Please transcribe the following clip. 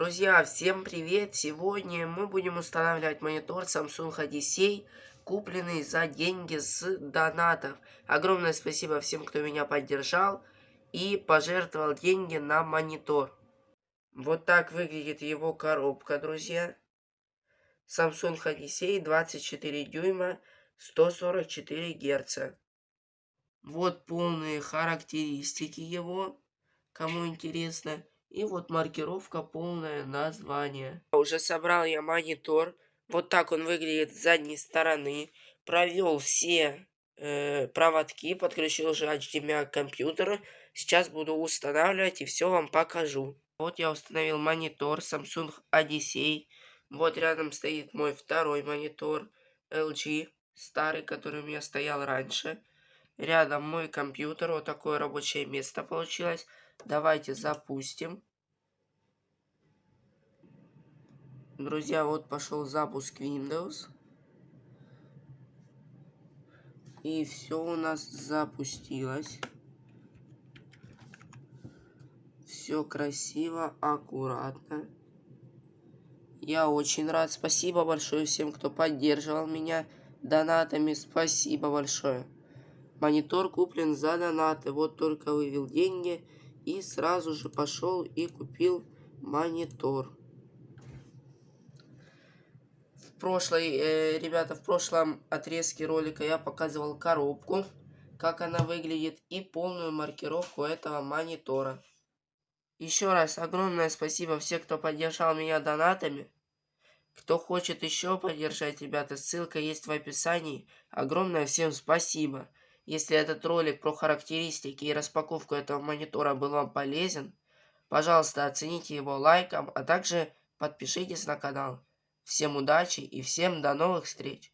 Друзья, всем привет! Сегодня мы будем устанавливать монитор Samsung Odyssey, купленный за деньги с донатов. Огромное спасибо всем, кто меня поддержал и пожертвовал деньги на монитор. Вот так выглядит его коробка, друзья. Samsung Odyssey 24 дюйма, 144 герца. Вот полные характеристики его, кому интересно. И вот маркировка, полное название. Уже собрал я монитор. Вот так он выглядит с задней стороны. Провел все э, проводки, подключил же HDMI к компьютеру. Сейчас буду устанавливать и все вам покажу. Вот я установил монитор Samsung Odyssey. Вот рядом стоит мой второй монитор LG, старый, который у меня стоял раньше. Рядом мой компьютер, вот такое рабочее место получилось. Давайте запустим. Друзья, вот пошел запуск Windows. И все у нас запустилось. Все красиво, аккуратно. Я очень рад. Спасибо большое всем, кто поддерживал меня донатами. Спасибо большое. Монитор куплен за донаты. Вот только вывел деньги. И сразу же пошел и купил монитор. В прошлой, э, ребята, в прошлом отрезке ролика я показывал коробку, как она выглядит, и полную маркировку этого монитора. Еще раз огромное спасибо всем, кто поддержал меня донатами. Кто хочет еще поддержать, ребята, ссылка есть в описании. Огромное всем спасибо. Если этот ролик про характеристики и распаковку этого монитора был вам полезен, пожалуйста, оцените его лайком, а также подпишитесь на канал. Всем удачи и всем до новых встреч!